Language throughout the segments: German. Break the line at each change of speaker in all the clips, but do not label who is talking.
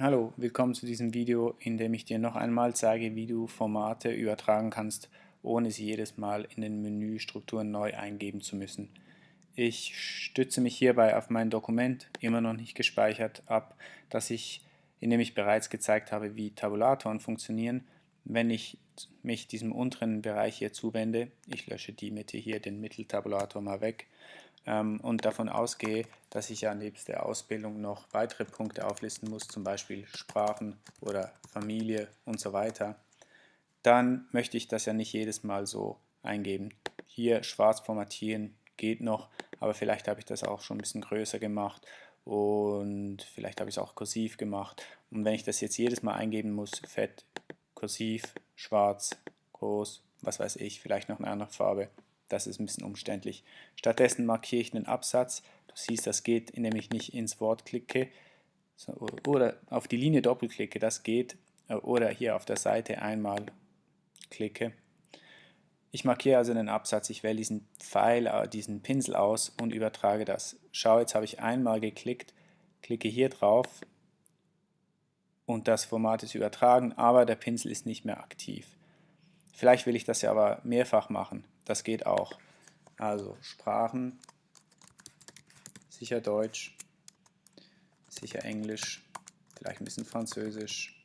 Hallo, willkommen zu diesem Video, in dem ich dir noch einmal zeige, wie du Formate übertragen kannst, ohne sie jedes Mal in den Menüstrukturen neu eingeben zu müssen. Ich stütze mich hierbei auf mein Dokument, immer noch nicht gespeichert, ab, das ich, in dem ich bereits gezeigt habe, wie Tabulatoren funktionieren. Wenn ich mich diesem unteren Bereich hier zuwende, ich lösche die Mitte hier, den Mitteltabulator mal weg, ähm, und davon ausgehe, dass ich ja nebst der Ausbildung noch weitere Punkte auflisten muss, zum Beispiel Sprachen oder Familie und so weiter, dann möchte ich das ja nicht jedes Mal so eingeben. Hier schwarz formatieren geht noch, aber vielleicht habe ich das auch schon ein bisschen größer gemacht und vielleicht habe ich es auch kursiv gemacht. Und wenn ich das jetzt jedes Mal eingeben muss, fett, kursiv, schwarz, groß, was weiß ich, vielleicht noch eine andere Farbe, das ist ein bisschen umständlich. Stattdessen markiere ich einen Absatz. Du siehst, das geht, indem ich nicht ins Wort klicke oder auf die Linie doppelklicke, das geht. Oder hier auf der Seite einmal klicke. Ich markiere also einen Absatz, ich wähle diesen Pfeil, äh, diesen Pinsel aus und übertrage das. Schau, jetzt habe ich einmal geklickt, klicke hier drauf und das Format ist übertragen, aber der Pinsel ist nicht mehr aktiv. Vielleicht will ich das ja aber mehrfach machen. Das geht auch. Also Sprachen, sicher Deutsch, sicher Englisch, vielleicht ein bisschen Französisch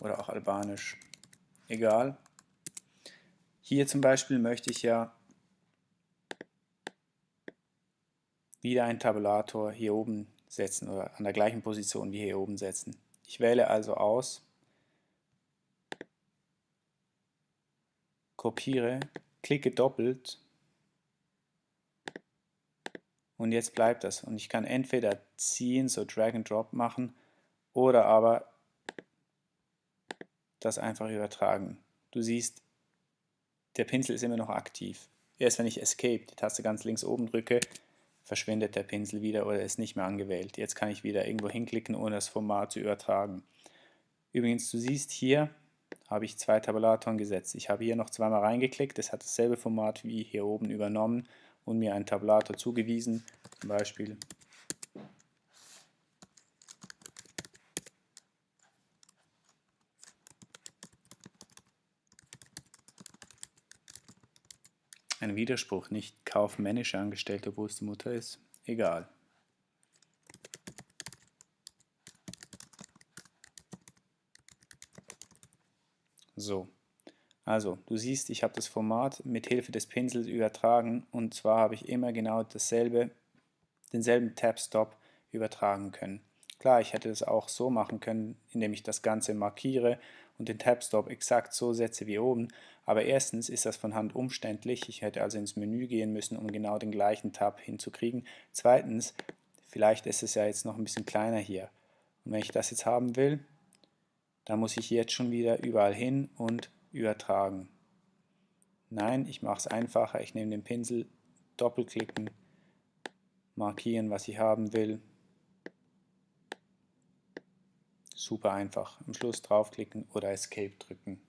oder auch Albanisch. Egal. Hier zum Beispiel möchte ich ja wieder einen Tabulator hier oben setzen oder an der gleichen Position wie hier oben setzen. Ich wähle also aus kopiere, klicke doppelt und jetzt bleibt das. Und ich kann entweder ziehen, so Drag and Drop machen oder aber das einfach übertragen. Du siehst, der Pinsel ist immer noch aktiv. Erst wenn ich Escape, die Taste ganz links oben drücke, verschwindet der Pinsel wieder oder ist nicht mehr angewählt. Jetzt kann ich wieder irgendwo hinklicken, ohne das Format zu übertragen. Übrigens, du siehst hier, habe ich zwei Tabulatoren gesetzt. Ich habe hier noch zweimal reingeklickt, es hat dasselbe Format wie hier oben übernommen und mir einen Tabulator zugewiesen, zum Beispiel Ein Widerspruch, nicht kaufmännische Angestellte, wo es die Mutter ist. Egal. So, also du siehst, ich habe das Format mit Hilfe des Pinsels übertragen und zwar habe ich immer genau dasselbe, denselben Tab-Stop übertragen können. Klar, ich hätte das auch so machen können, indem ich das Ganze markiere und den Tab-Stop exakt so setze wie oben, aber erstens ist das von Hand umständlich, ich hätte also ins Menü gehen müssen, um genau den gleichen Tab hinzukriegen. Zweitens, vielleicht ist es ja jetzt noch ein bisschen kleiner hier. Und wenn ich das jetzt haben will, da muss ich jetzt schon wieder überall hin und übertragen. Nein, ich mache es einfacher. Ich nehme den Pinsel, doppelklicken, markieren, was ich haben will. Super einfach. Am Schluss draufklicken oder Escape drücken.